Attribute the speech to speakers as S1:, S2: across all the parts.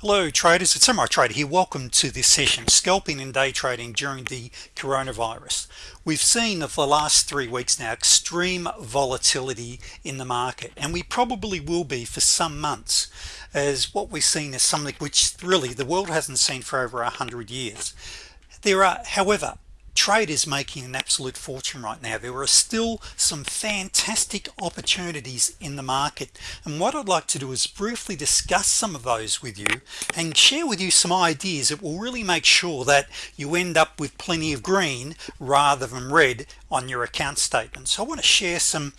S1: Hello traders. It's Samurai Trader here. Welcome to this session scalping and day trading during the coronavirus. We've seen of the last three weeks now extreme volatility in the market and we probably will be for some months as what we've seen is something which really the world hasn't seen for over a hundred years. There are however trade is making an absolute fortune right now. There are still some fantastic opportunities in the market. And what I'd like to do is briefly discuss some of those with you and share with you some ideas that will really make sure that you end up with plenty of green rather than red on your account statement. So I want to share some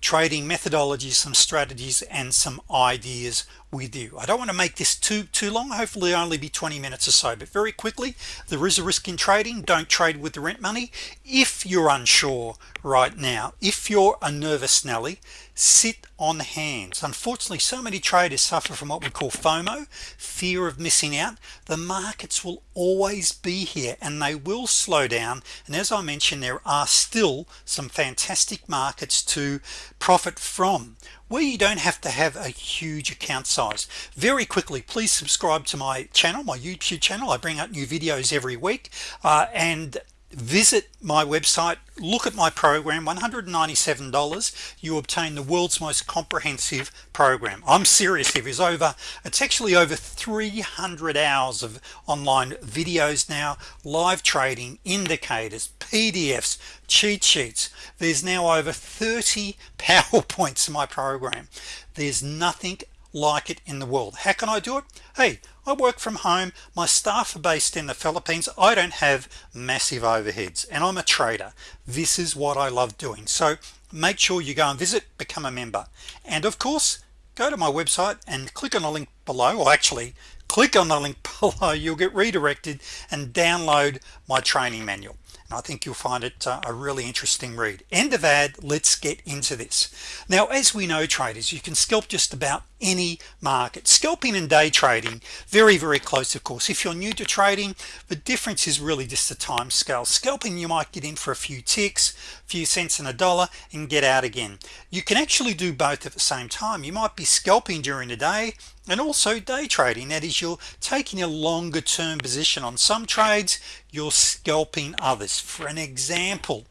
S1: trading methodologies some strategies and some ideas with you. I don't want to make this too too long. Hopefully only be 20 minutes or so but very quickly there is a risk in trading. Don't trade with the rent money. If you're unsure right now if you're a nervous Nelly sit on hands. Unfortunately so many traders suffer from what we call FOMO fear of missing out. The markets will always be here and they will slow down. And as I mentioned there are still some fantastic markets to profit from where you don't have to have a huge account size. Very quickly please subscribe to my channel my YouTube channel. I bring out new videos every week uh, and visit my website look at my program $197 you obtain the world's most comprehensive program. I'm serious if it's over it's actually over 300 hours of online videos now live trading indicators PDFs cheat sheets. There's now over 30 PowerPoints in my program. There's nothing like it in the world. How can I do it? Hey I work from home. My staff are based in the Philippines. I don't have massive overheads and I'm a trader. This is what I love doing. So make sure you go and visit become a member. And of course go to my website and click on the link below. Or actually click on the link below. You'll get redirected and download my training manual. And I think you'll find it uh, a really interesting read. End of ad. Let's get into this. Now as we know traders you can scalp just about any market. Scalping and day trading very very close of course. If you're new to trading the difference is really just the time scale. Scalping you might get in for a few ticks a few cents and a dollar and get out again. You can actually do both at the same time. You might be scalping during the day and also day trading. That is you're taking a longer term position on some trades you're scalping others. For an example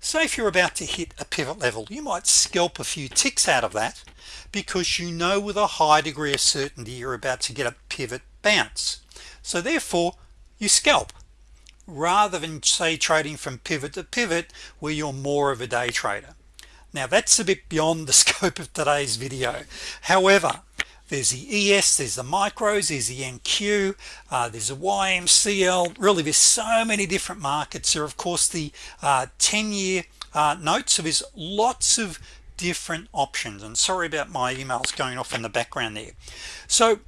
S1: say if you're about to hit a pivot level you might scalp a few ticks out of that because you know with a high degree of certainty you're about to get a pivot bounce. So therefore you scalp. Rather than say trading from pivot to pivot where you're more of a day trader. Now that's a bit beyond the scope of today's video. However there's the ES there's the micros there's the NQ uh, there's a YMCL really there's so many different markets. There of course the 10-year uh, uh, notes. So there's lots of different options. And sorry about my emails going off in the background there. So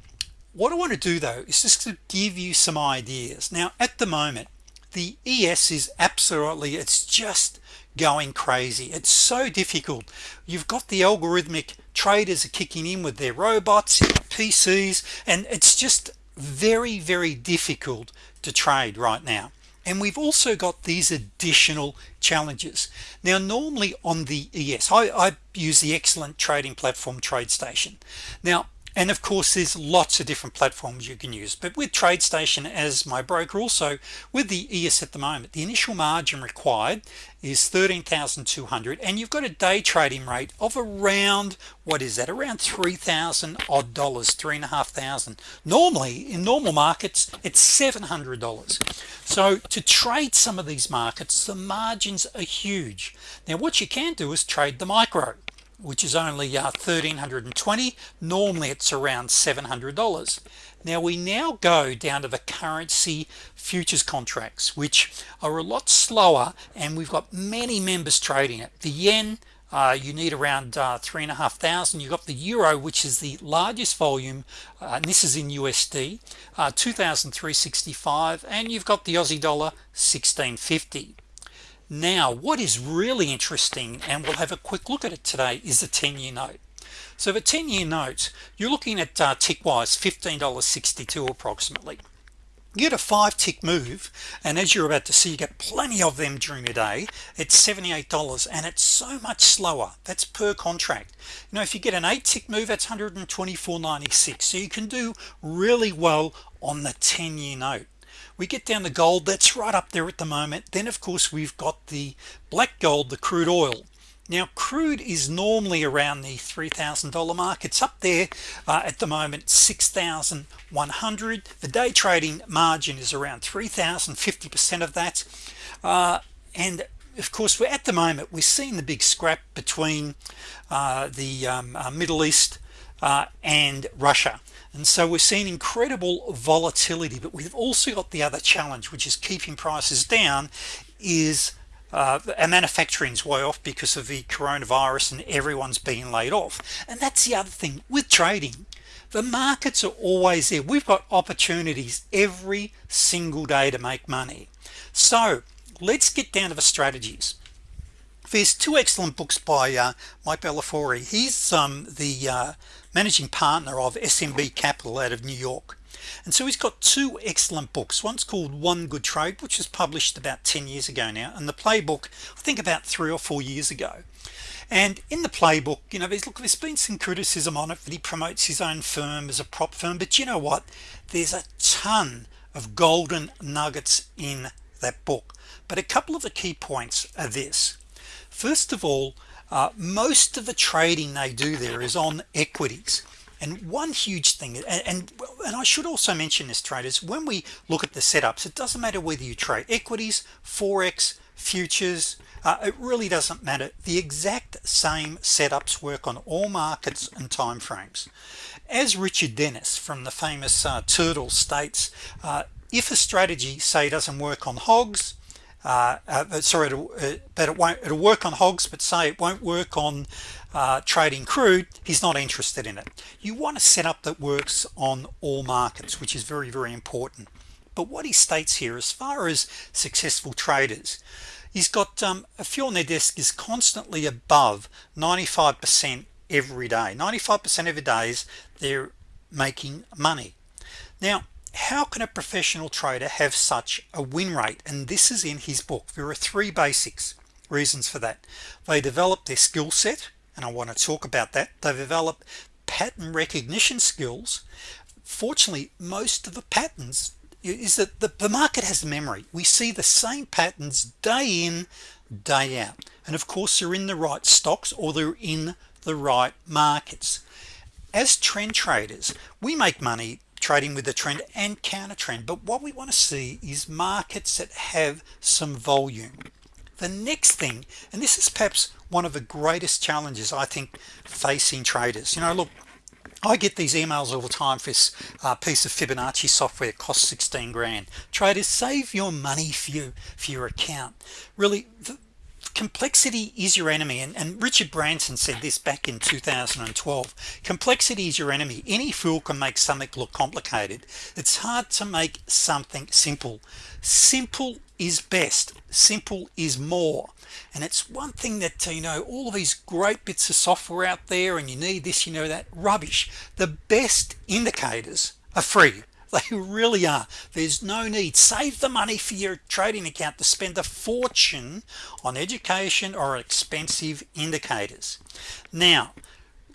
S1: what I want to do though is just to give you some ideas. Now at the moment the ES is absolutely it's just going crazy. It's so difficult. You've got the algorithmic traders are kicking in with their robots PCs and it's just very very difficult to trade right now. And we've also got these additional challenges. Now normally on the ES I, I use the excellent trading platform TradeStation. Now and of course there's lots of different platforms you can use. But with TradeStation as my broker also with the ES at the moment the initial margin required is 13,200 and you've got a day trading rate of around what is that? Around 3,000 odd dollars three and a half thousand normally in normal markets it's $700 so to trade some of these markets the margins are huge. Now what you can do is trade the micro which is only uh, 1320 normally it's around $700 now we now go down to the currency futures contracts which are a lot slower and we've got many members trading it. The yen uh, you need around uh, three and a half thousand. You've got the euro which is the largest volume uh, and this is in USD uh, 2365 and you've got the Aussie dollar 1650 now what is really interesting and we'll have a quick look at it today is the 10-year note. So the 10-year note you're looking at uh, tick wise $15.62 approximately. You get a five tick move and as you're about to see you get plenty of them during the day it's $78 and it's so much slower. That's per contract. You know if you get an eight tick move that's 124.96 so you can do really well on the 10-year note we get down to gold that's right up there at the moment. Then of course we've got the black gold the crude oil. Now crude is normally around the $3,000 mark. It's up there uh, at the moment 6,100 the day trading margin is around 3,000 50% of that. Uh, and of course we're at the moment we're seeing the big scrap between uh, the um, uh, Middle East uh, and Russia and so we're seeing incredible volatility but we've also got the other challenge which is keeping prices down is uh, our manufacturing's way off because of the coronavirus and everyone's being laid off. And that's the other thing. With trading the markets are always there. We've got opportunities every single day to make money. So let's get down to the strategies. There's two excellent books by uh, Mike Bellafiore he's um, the uh, managing partner of SMB Capital out of New York. And so he's got two excellent books. One's called one good trade which was published about 10 years ago now and the playbook I think about three or four years ago. And in the playbook you know there's look there's been some criticism on it that he promotes his own firm as a prop firm but you know what? There's a ton of golden nuggets in that book. But a couple of the key points are this. First of all uh, most of the trading they do there is on equities. And one huge thing and, and, and I should also mention this traders when we look at the setups it doesn't matter whether you trade equities forex futures uh, it really doesn't matter. The exact same setups work on all markets and time frames as Richard Dennis from the famous uh, turtle states uh, if a strategy say doesn't work on hogs uh, uh, sorry it'll, uh, but it won't it'll work on hogs but say it won't work on uh, trading crude he's not interested in it. You want a setup that works on all markets which is very very important. But what he states here as far as successful traders he's got um, a few on their desk is constantly above 95% every day. 95% of the days they're making money. Now how can a professional trader have such a win rate? And this is in his book. There are three basics reasons for that. They develop their skill set and I want to talk about that. They develop pattern recognition skills. Fortunately most of the patterns is that the, the market has memory. We see the same patterns day in day out. And of course they're in the right stocks or they're in the right markets. As trend traders we make money trading with the trend and counter trend. But what we want to see is markets that have some volume. The next thing and this is perhaps one of the greatest challenges I think facing traders. You know look I get these emails all the time for this uh, piece of Fibonacci software. Costs 16 grand. Traders save your money for you for your account. Really the, complexity is your enemy and, and, Richard Branson said this back in 2012 complexity is your enemy. Any fool can make something look complicated. It's hard to make something simple. Simple is best. Simple is more. And it's one thing that uh, you know all of these great bits of software out there and you need this you know that rubbish. The best indicators are free they really are. There's no need. Save the money for your trading account to spend a fortune on education or expensive indicators. Now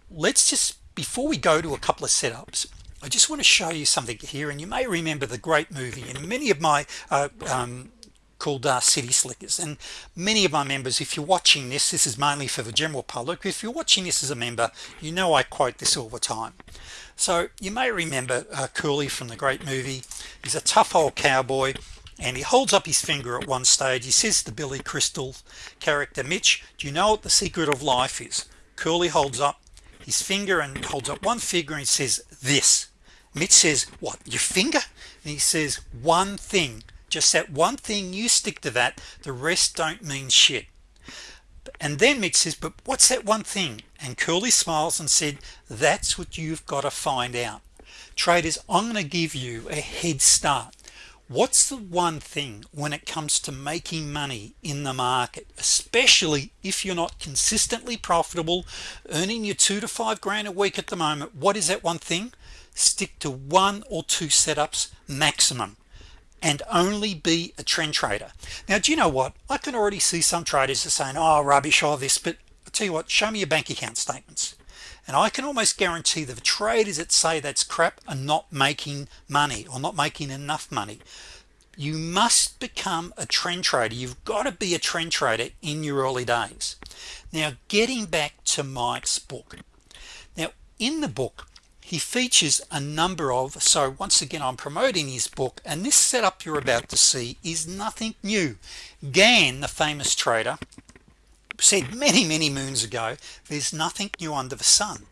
S1: let's just before we go to a couple of setups I just want to show you something here and you may remember the great movie and many of my uh, um, called uh, City Slickers. And many of my members if you're watching this this is mainly for the general public if you're watching this as a member you know I quote this all the time so you may remember uh, Curly from the great movie. He's a tough old cowboy and he holds up his finger at one stage. He says to Billy Crystal character Mitch do you know what the secret of life is? Curly holds up his finger and holds up one finger and says this. Mitch says what your finger? And he says one thing. Just that one thing. You stick to that. The rest don't mean shit and then Mitch says but what's that one thing? And Curly smiles and said that's what you've got to find out. Traders I'm going to give you a head start. What's the one thing when it comes to making money in the market especially if you're not consistently profitable earning your two to five grand a week at the moment what is that one thing? Stick to one or two setups maximum and only be a trend trader. Now do you know what? I can already see some traders are saying oh rubbish all this but I'll tell you what show me your bank account statements. And I can almost guarantee that the traders that say that's crap are not making money or not making enough money. You must become a trend trader. You've got to be a trend trader in your early days. Now getting back to Mike's book. Now in the book he features a number of so once again I'm promoting his book and this setup you're about to see is nothing new. Gann the famous trader said many many moons ago there's nothing new under the sun.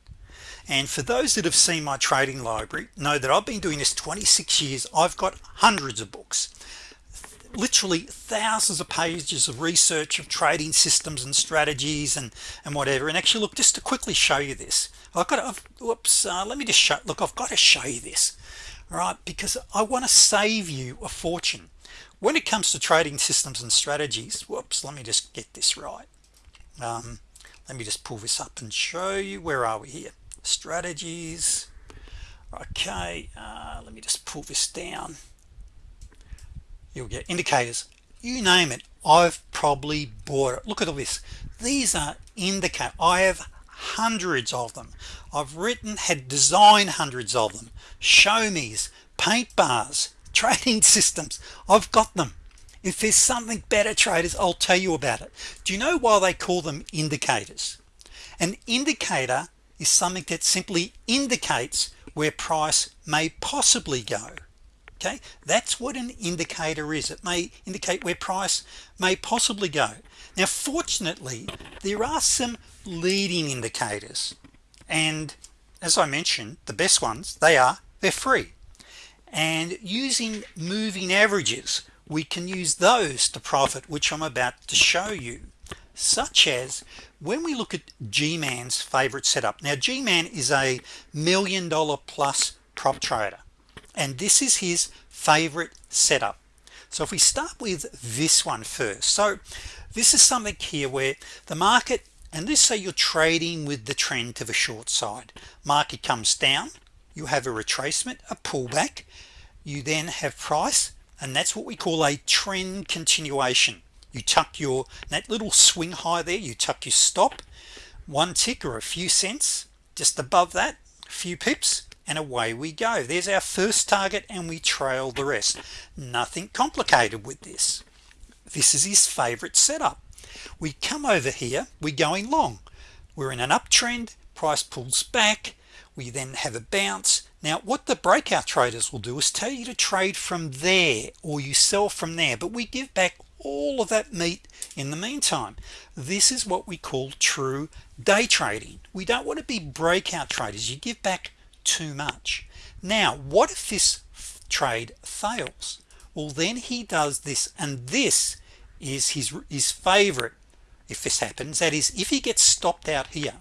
S1: And for those that have seen my trading library know that I've been doing this 26 years. I've got hundreds of books literally thousands of pages of research of trading systems and strategies and and whatever. And actually look just to quickly show you this I've got to whoops uh, let me just show look I've got to show you this right? Because I want to save you a fortune. When it comes to trading systems and strategies whoops let me just get this right. Um, let me just pull this up and show you. Where are we here? Strategies. Okay uh, let me just pull this down you'll get indicators. You name it. I've probably bought it. Look at all this. These are indicate I have hundreds of them. I've written had designed hundreds of them. Show me's paint bars trading systems. I've got them. If there's something better traders I'll tell you about it. Do you know why they call them indicators? An indicator is something that simply indicates where price may possibly go okay? That's what an indicator is. It may indicate where price may possibly go. Now fortunately there are some leading indicators. And as I mentioned the best ones they are they're free. And using moving averages we can use those to profit which I'm about to show you such as when we look at G-man's favorite setup. Now G-man is a million dollar plus prop trader and this is his favorite setup. So if we start with this one first. So this is something here where the market and this say you're trading with the trend to the short side. Market comes down you have a retracement a pullback you then have price and that's what we call a trend continuation. You tuck your that little swing high there you tuck your stop one tick or a few cents just above that a few pips and away we go. There's our first target and we trail the rest. Nothing complicated with this. This is his favorite setup. We come over here we're going long. We're in an uptrend price pulls back we then have a bounce. Now what the breakout traders will do is tell you to trade from there or you sell from there but we give back all of that meat in the meantime. This is what we call true day trading. We don't want to be breakout traders. You give back too much. Now what if this trade fails? Well then he does this and this is his his favorite if this happens. That is if he gets stopped out here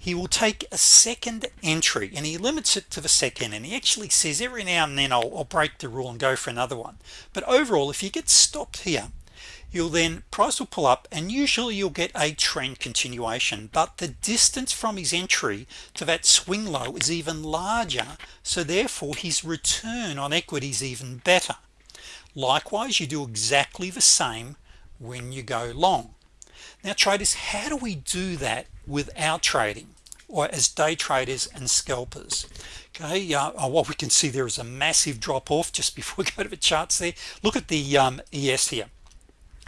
S1: he will take a second entry and he limits it to the second and he actually says every now and then I'll, I'll break the rule and go for another one. But overall if you get stopped here you'll then price will pull up and usually you'll get a trend continuation but the distance from his entry to that swing low is even larger. So therefore his return on equity is even better. Likewise you do exactly the same when you go long. Now traders how do we do that without trading or as day traders and scalpers? Okay uh, uh what we can see there is a massive drop-off just before we go to the charts there. Look at the um, ES here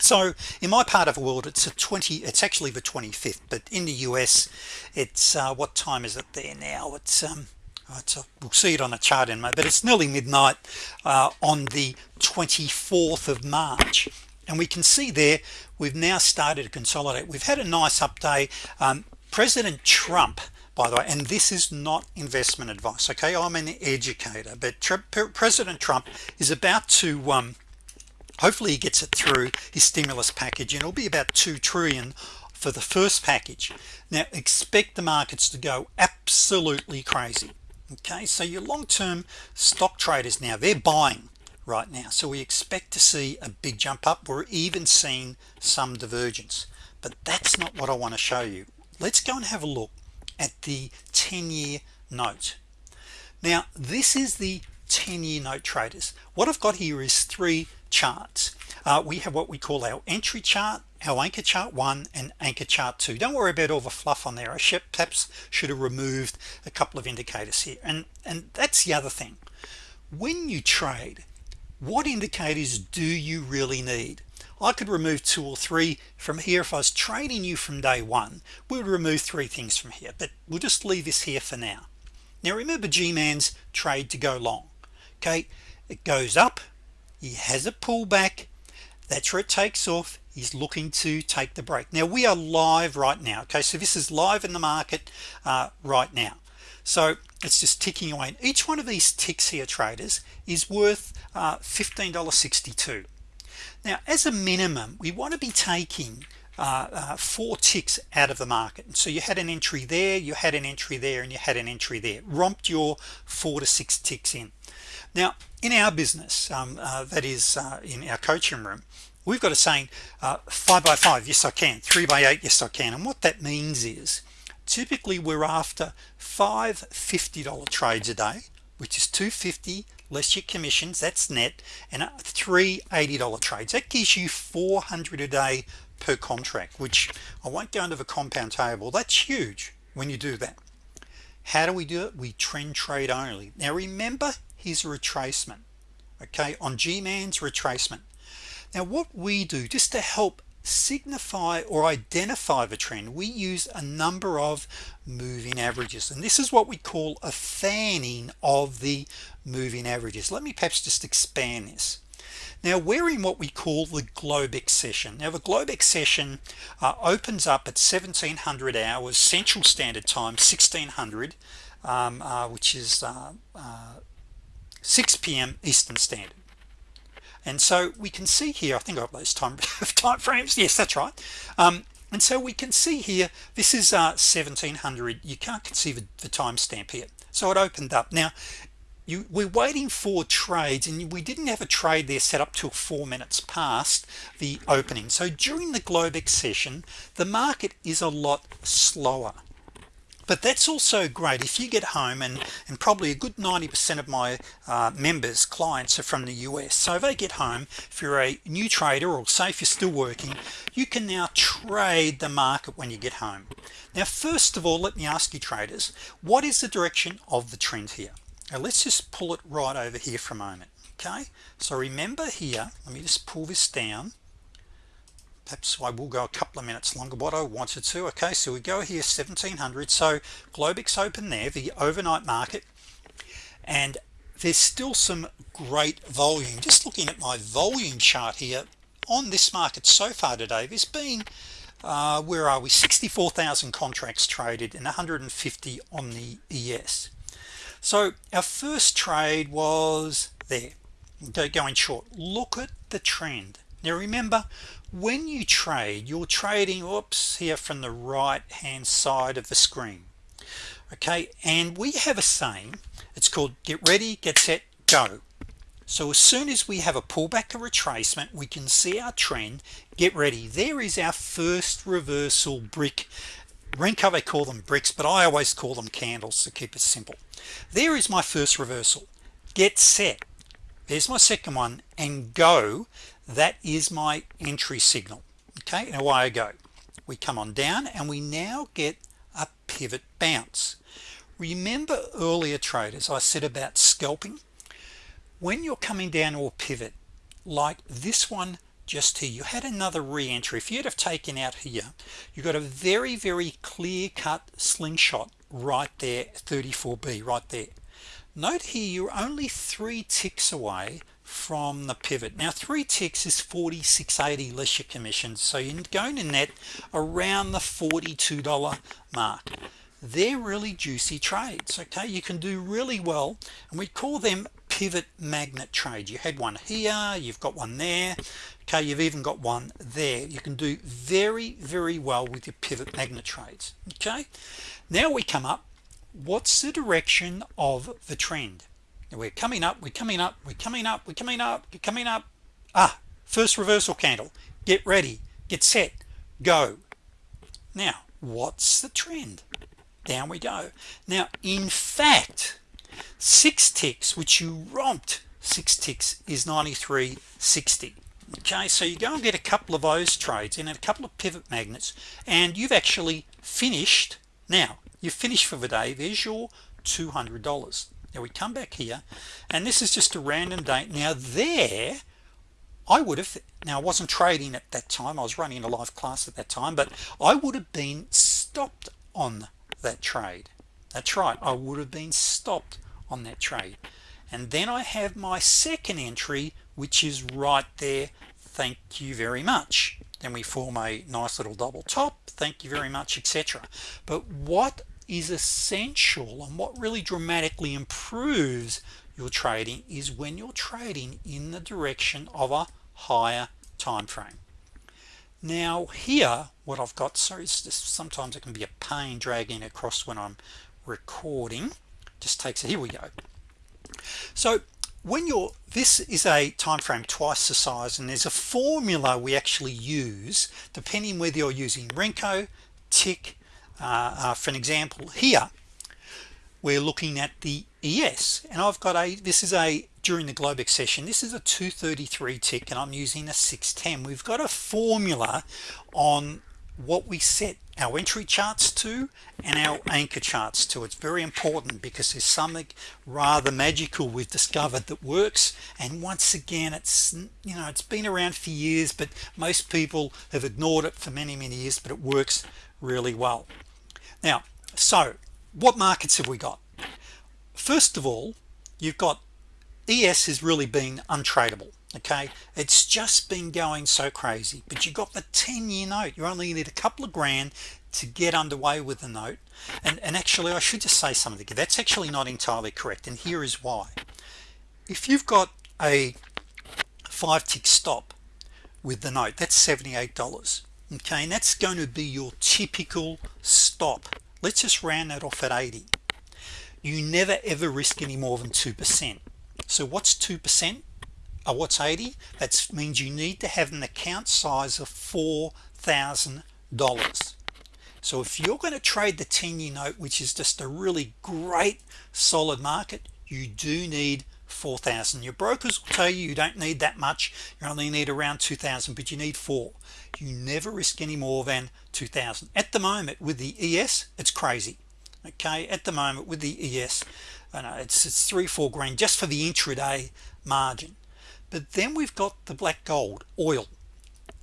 S1: so in my part of the world it's a 20 it's actually the 25th but in the US it's uh, what time is it there now? It's um it's a, we'll see it on the chart in but it's nearly midnight uh, on the 24th of March. And we can see there we've now started to consolidate. We've had a nice update. Um, President Trump by the way and this is not investment advice okay? I'm an educator but President Trump is about to um, hopefully he gets it through his stimulus package and it'll be about 2 trillion for the first package. Now expect the markets to go absolutely crazy. Okay so your long-term stock traders now they're buying right now. So we expect to see a big jump up. We're even seeing some divergence. But that's not what I want to show you. Let's go and have a look at the 10-year note. Now this is the 10-year note traders. What I've got here is three charts. Uh, we have what we call our entry chart our anchor chart one and anchor chart two. Don't worry about all the fluff on there. I should, perhaps should have removed a couple of indicators here. And and that's the other thing. When you trade what indicators do you really need? I could remove two or three from here. If I was trading you from day one we would remove three things from here but we'll just leave this here for now. Now remember G-man's trade to go long okay? It goes up he has a pullback. That's where it takes off. He's looking to take the break. Now we are live right now okay? So this is live in the market uh, right now. So it's just ticking away. And each one of these ticks here traders is worth uh, $15.62 now as a minimum we want to be taking uh, uh, four ticks out of the market. And so you had an entry there you had an entry there and you had an entry there. Romped your four to six ticks in. Now in our business um, uh, that is uh, in our coaching room we've got a saying uh, five by five yes I can three by eight yes I can. And what that means is typically we're after five $50 trades a day which is 250 less your commissions that's net and three $80 trades. That gives you 400 a day per contract which I won't go into the compound table. That's huge when you do that. How do we do it? We trend trade only. Now remember his retracement okay on G-man's retracement. Now what we do just to help signify or identify the trend we use a number of moving averages. And this is what we call a fanning of the moving averages. Let me perhaps just expand this now we're in what we call the Globex session now the Globex session uh, opens up at 1700 hours Central Standard Time 1600 um, uh, which is uh, uh 6 p.m. Eastern Standard. And so we can see here I think I have those time time frames. Yes that's right. Um, and so we can see here this is uh, 1700 you can't see the, the timestamp here. So it opened up. Now you we're waiting for trades and we didn't have a trade there set up till four minutes past the opening. So during the Globex session the market is a lot slower. But that's also great. If you get home and and probably a good 90% of my uh, members clients are from the US so if they get home if you're a new trader or say if you're still working you can now trade the market when you get home. Now first of all let me ask you traders what is the direction of the trend here now let's just pull it right over here for a moment okay? So remember here let me just pull this down. Perhaps I will go a couple of minutes longer what I wanted to okay? So we go here 1700 so Globex open there the overnight market and there's still some great volume. Just looking at my volume chart here on this market so far today there's been uh, where are we? 64,000 contracts traded and 150 on the ES so our first trade was there. Going short. Look at the trend. Now remember when you trade you're trading oops here from the right hand side of the screen. Okay and we have a saying it's called get ready get set go. So as soon as we have a pullback or retracement we can see our trend. Get ready. There is our first reversal brick Renko they call them bricks but I always call them candles to keep it simple. There is my first reversal. Get set. There's my second one and go. That is my entry signal. Okay and away I go. We come on down and we now get a pivot bounce. Remember earlier traders I said about scalping? When you're coming down or pivot like this one just here. You had another re-entry. If you'd have taken out here you got a very very clear-cut slingshot right there 34b right there. Note here you're only three ticks away from the pivot. Now three ticks is 46.80 less your commission so you're going to net around the $42 mark. They're really juicy trades okay? You can do really well and we call them pivot magnet trade. You had one here you've got one there. Okay you've even got one there. You can do very very well with your pivot magnet trades. Okay? Now we come up what's the direction of the trend? We're coming up we're coming up we're coming up we're coming up we're coming up. Ah first reversal candle. Get ready get set go. Now what's the trend? Down we go. Now in fact six ticks which you romped six ticks is 93.60 okay so you go and get a couple of those trades and a couple of pivot magnets and you've actually finished now you've finished for the day. There's your $200 now we come back here and this is just a random date. Now there I would have now I wasn't trading at that time. I was running a live class at that time but I would have been stopped on that trade that's right I would have been stopped on that trade. And then I have my second entry which is right there. Thank you very much. Then we form a nice little double top. Thank you very much etc but what is essential and what really dramatically improves your trading is when you're trading in the direction of a higher time frame now here what I've got so it's just sometimes it can be a pain dragging across when I'm recording. Just takes it. Here we go. So when you're this is a time frame twice the size and there's a formula we actually use depending whether you're using Renko tick uh, uh, for an example here. We're looking at the ES and I've got a this is a during the Globex session this is a 233 tick and I'm using a 610 we've got a formula on what we set our entry charts to and our anchor charts to. It's very important because there's something rather magical we've discovered that works. And once again it's you know it's been around for years but most people have ignored it for many many years but it works really well. Now so what markets have we got? First of all you've got ES has really been untradeable okay? It's just been going so crazy but you got the 10-year note. You only need a couple of grand to get underway with the note. And and actually I should just say something that's actually not entirely correct and here is why. If you've got a five tick stop with the note that's $78 okay? And that's going to be your typical stop. Let's just round that off at 80 you never ever risk any more than 2% so what's 2% uh, what's 80 that means you need to have an account size of $4,000 so if you're going to trade the 10-year note which is just a really great solid market you do need 4,000 your brokers will tell you you don't need that much you only need around 2,000 but you need four. You never risk any more than 2,000 at the moment with the ES it's crazy. Okay at the moment with the ES I know it's it's three four grand just for the intraday margin but then we've got the black gold oil.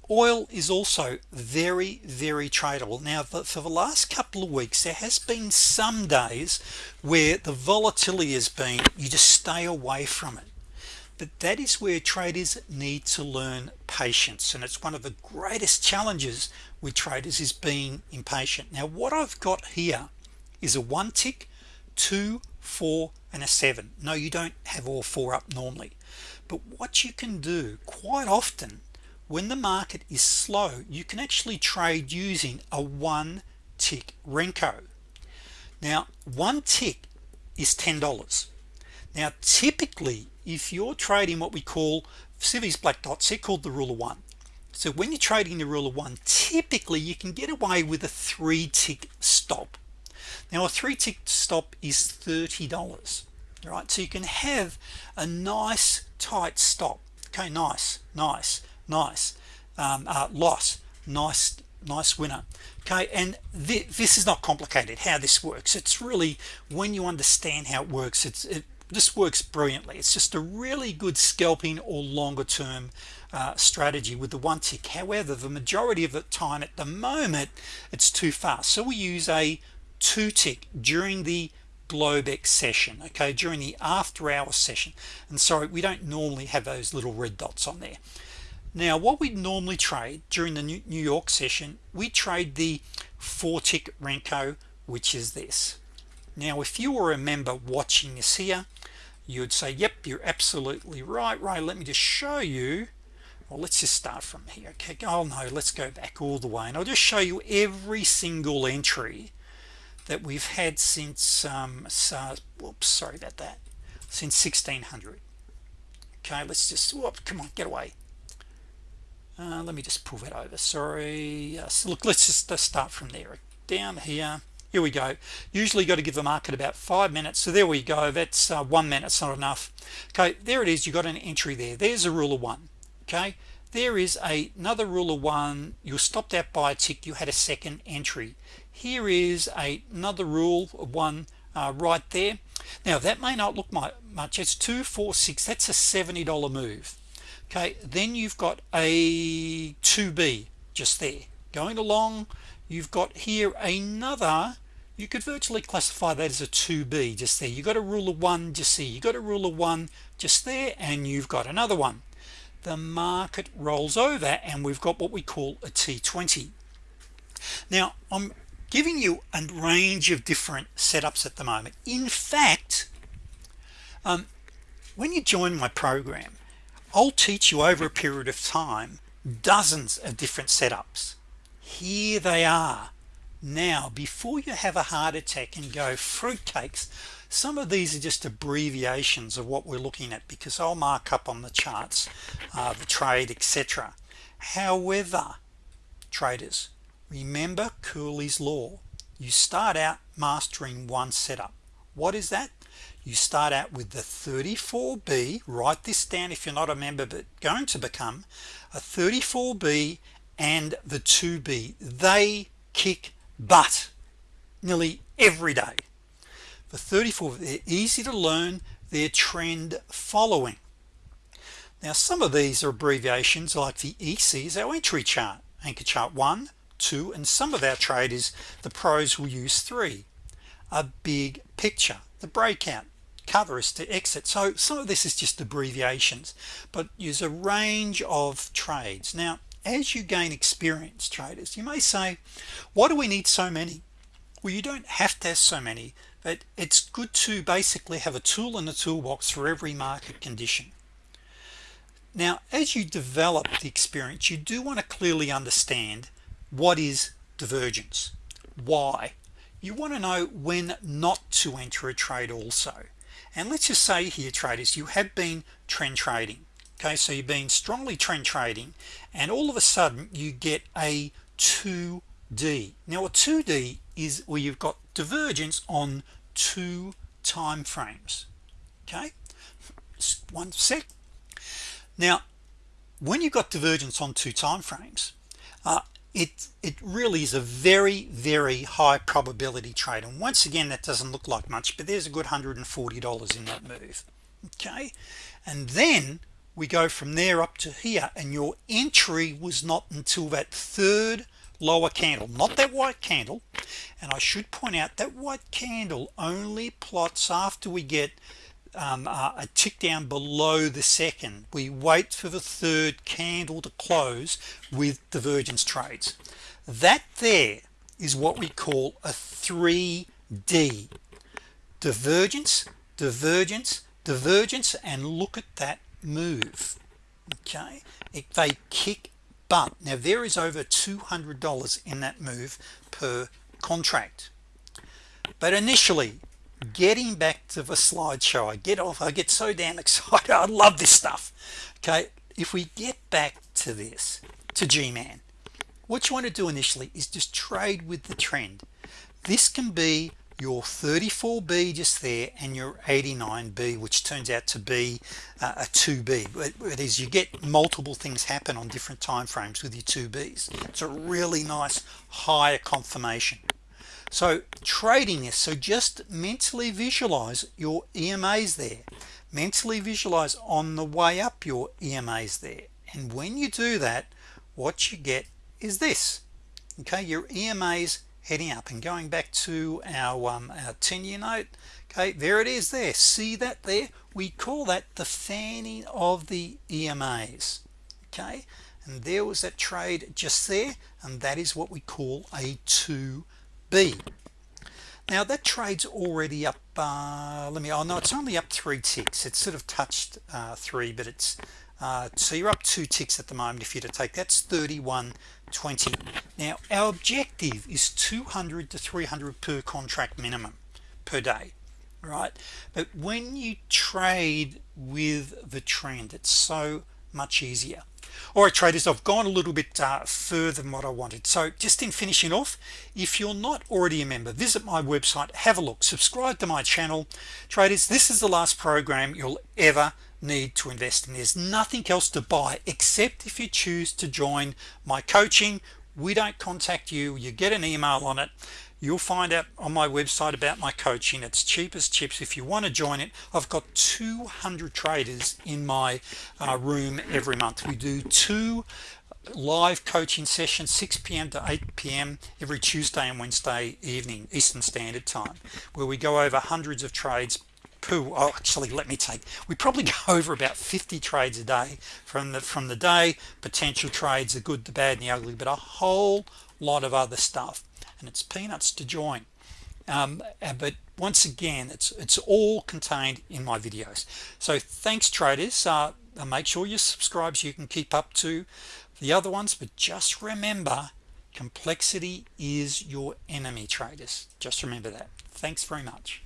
S1: Oil is also very very tradable. Now for the last couple of weeks there has been some days where the volatility has been you just stay away from it. But that is where traders need to learn patience and it's one of the greatest challenges with traders is being impatient. Now what I've got here is a one tick two four and a seven. No you don't have all four up normally but what you can do quite often when the market is slow you can actually trade using a one tick Renko. Now one tick is $10 now typically if you're trading what we call see black dots they're called the rule of one. So when you're trading the rule of one typically you can get away with a three tick stop. Now a three tick stop is $30 all right? So you can have a nice tight stop okay nice nice nice. Um, uh, loss nice nice winner. Okay and th this is not complicated how this works. It's really when you understand how it works it's it this works brilliantly. It's just a really good scalping or longer term uh, strategy with the one tick. However the majority of the time at the moment it's too fast. So we use a two tick during the Globex session okay during the after hour session. And sorry we don't normally have those little red dots on there. Now what we normally trade during the New York session we trade the four tick Renko which is this. Now if you were a member watching this here you would say yep you're absolutely right right let me just show you. Well let's just start from here okay? Oh no let's go back all the way and I'll just show you every single entry that we've had since um, uh, whoops sorry about that since 1600 okay let's just whoop come on get away. Uh, let me just pull that over sorry. Uh, so look let's just start from there. Down here here we go. Usually got to give the market about five minutes so there we go that's uh, one minute it's not enough. Okay there it is you got an entry there there's a rule of one okay? There is a, another rule of one you stopped out by a tick you had a second entry here is a, another rule one uh, right there. Now that may not look much. It's two four six. That's a $70 move. Okay then you've got a 2b just there. Going along you've got here another you could virtually classify that as a 2b just there. You got a rule of one just see you got a rule of one just there and you've got another one. The market rolls over and we've got what we call a t20 now I'm giving you a range of different setups at the moment. In fact um, when you join my program I'll teach you over a period of time dozens of different setups. Here they are. Now before you have a heart attack and go fruitcakes some of these are just abbreviations of what we're looking at because I'll mark up on the charts uh, the trade etc however traders remember Cooley's law. You start out mastering one setup. What is that? You start out with the 34b write this down if you're not a member but going to become a 34b and the 2b they kick butt nearly every day. For 34 they're easy to learn their trend following. Now some of these are abbreviations like the EC is our entry chart anchor chart one two and some of our traders the pros will use three. A big picture the breakout cover is to exit. So some of this is just abbreviations but use a range of trades. Now as you gain experience traders you may say why do we need so many? Well you don't have to have so many but it's good to basically have a tool in the toolbox for every market condition. Now as you develop the experience you do want to clearly understand what is divergence? Why? You want to know when not to enter a trade also. And let's just say here traders you have been trend trading okay? So you've been strongly trend trading and all of a sudden you get a 2d now a 2d is where you've got divergence on two time frames okay? One sec. Now when you've got divergence on two time frames uh, it it really is a very very high probability trade. And once again that doesn't look like much but there's a good $140 in that move. Okay? And then we go from there up to here and your entry was not until that third lower candle not that white candle. And I should point out that white candle only plots after we get um, uh, a tick down below the second. We wait for the third candle to close with divergence trades. That there is what we call a 3d divergence divergence divergence and look at that move. Okay? If they kick butt. Now there is over $200 in that move per contract. But initially getting back to the slideshow I get off I get so damn excited I love this stuff. Okay if we get back to this to G-man what you want to do initially is just trade with the trend. This can be your 34b just there and your 89b which turns out to be uh, a 2b it is you get multiple things happen on different time frames with your 2b's it's a really nice higher confirmation so trading this so just mentally visualize your EMAs there. Mentally visualize on the way up your EMAs there. And when you do that what you get is this. Okay your EMAs heading up. And going back to our um, our 10-year note okay there it is there. See that there? We call that the fanning of the EMAs okay? And there was that trade just there and that is what we call a 2 B. Now that trades already up uh, let me oh no it's only up three ticks. It's sort of touched uh, three but it's uh, so you're up two ticks at the moment if you to take that's 31.20 now our objective is 200 to 300 per contract minimum per day right? But when you trade with the trend it's so much easier all right traders I've gone a little bit uh, further than what I wanted. So just in finishing off if you're not already a member visit my website have a look subscribe to my channel. Traders this is the last program you'll ever need to invest in. There's nothing else to buy except if you choose to join my coaching we don't contact you you get an email on it you'll find out on my website about my coaching it's cheap as chips if you want to join it I've got 200 traders in my uh, room every month we do two live coaching sessions 6 p.m. to 8 p.m. every Tuesday and Wednesday evening Eastern Standard Time where we go over hundreds of trades poo oh, actually let me take we probably go over about 50 trades a day. From the from the day potential trades the good the bad and the ugly but a whole lot of other stuff. And it's peanuts to join. Um, but once again it's it's all contained in my videos. So thanks traders. Uh, make sure you subscribe so you can keep up to the other ones. But just remember complexity is your enemy traders. Just remember that. Thanks very much